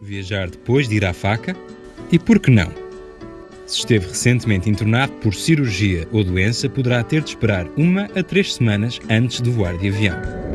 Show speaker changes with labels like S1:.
S1: Viajar depois de ir à faca? E por que não? Se esteve recentemente internado por cirurgia ou doença, poderá ter de esperar uma a três semanas antes de voar de avião.